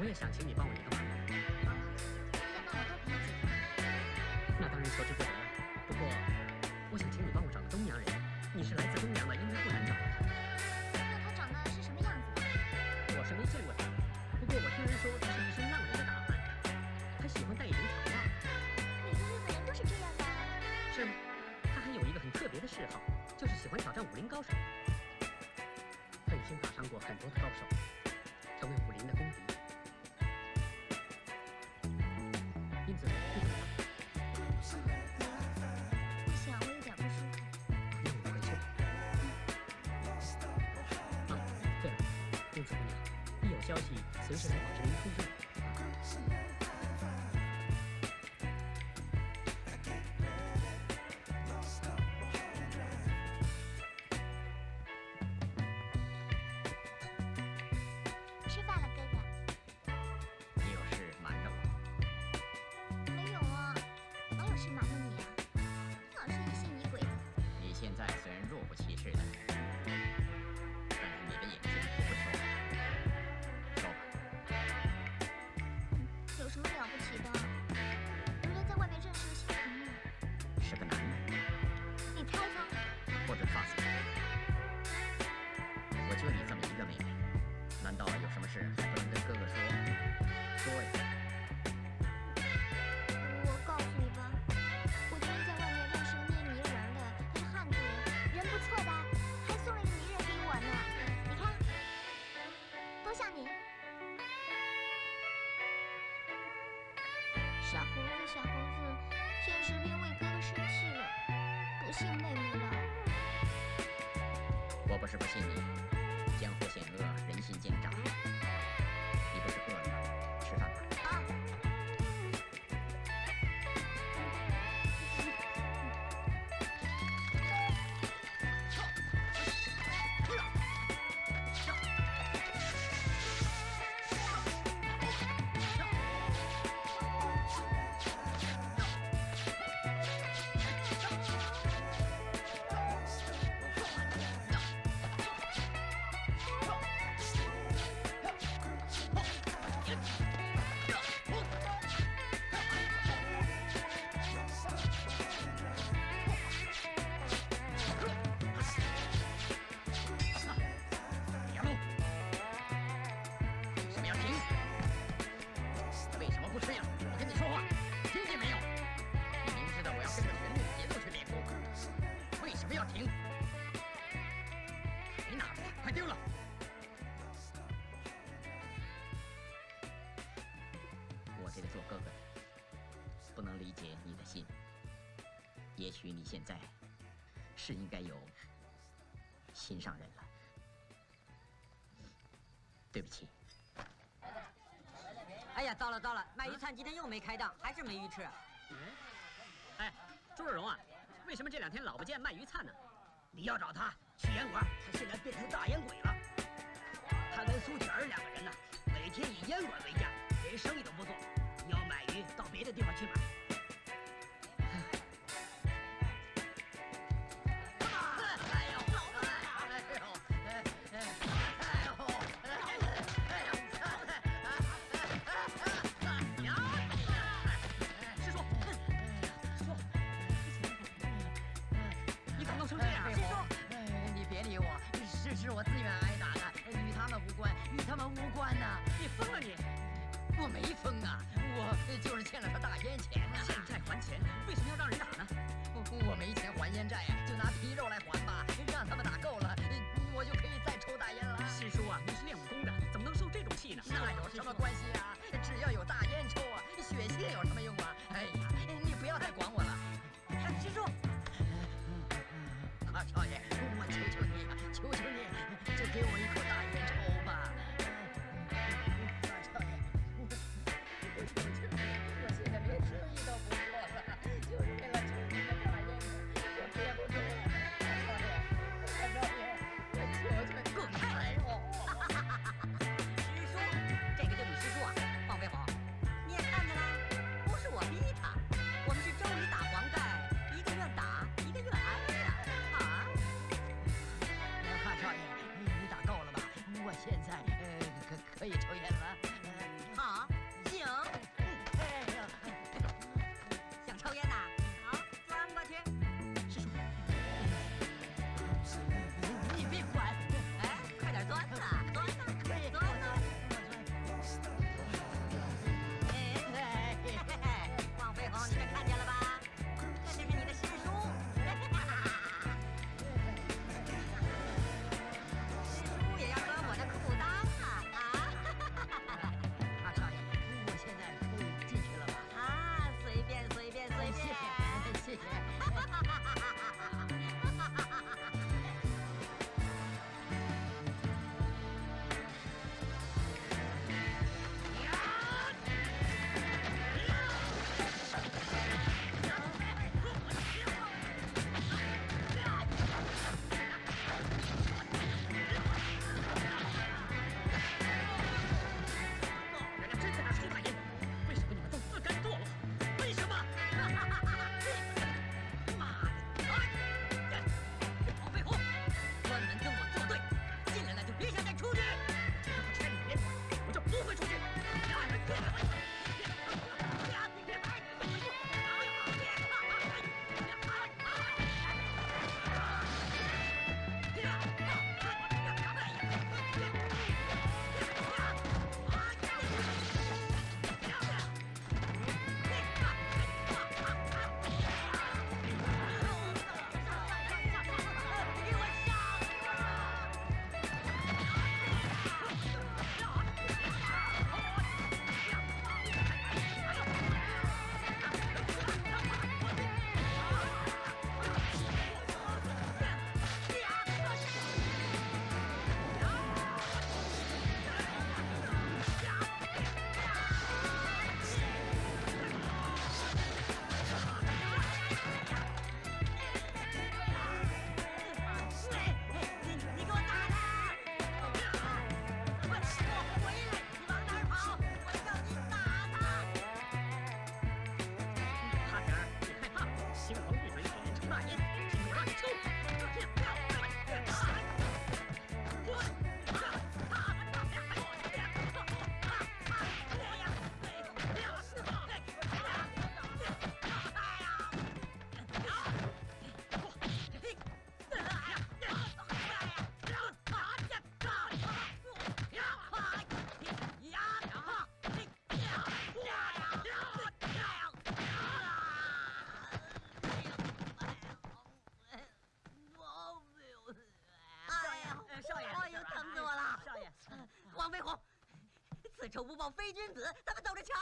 我也想请你帮我一个忙。那当然求之不得。不过，我想请你帮我找个东洋人。你是来自东洋的，应该不难找的。那他长得是什么样子的？我是没见过他，不过我听人说他是一身浪人的打扮，还喜欢戴一顶草帽。每个日本人都是这样的。是吗？他还有一个很特别的嗜好，就是喜欢挑战武林高手。他已经打伤过很多的高手，消息随时来保持您通知。吃饭了，哥哥。你有事瞒着我？没有啊，哪有事瞒着你啊？老是疑心疑鬼的。你现在虽然若无其事的，还不能跟哥哥说？说呀！我告诉你吧，我今天在外面认识个捏泥人儿的，他是汉族人，人不错的，还送了个泥人给我呢。你看，多像你。小猴子，小猴子，现实兵为哥哥生气了，不信妹妹了。我不是不信你，江湖险恶，人心奸诈。也许你现在是应该有心上人了。对不起，哎呀，糟了糟了，卖鱼灿今天又没开档，还是没鱼吃。嗯，哎，朱若荣啊，为什么这两天老不见卖鱼灿呢？你要找他去烟馆，他现在变成大烟鬼了。他跟苏铁儿两个人呢，每天以烟馆为家，连生意都不做。你要买鱼，到别的地方去买。与他们无关呐。你疯了你！我没疯啊，我就是欠了他大烟钱呐。欠债还钱，为什么要让人打呢？我没钱还烟债呀，就拿皮肉来还吧，让他们打够了，我就可以再抽大烟了。师叔啊，你是练武功的，怎么能受这种气呢？那有什么关系啊？只要有大烟抽啊，血性有什么用啊？哎呀，你不要再管我了。哎师叔，啊，少爷，非君子，咱们走着瞧。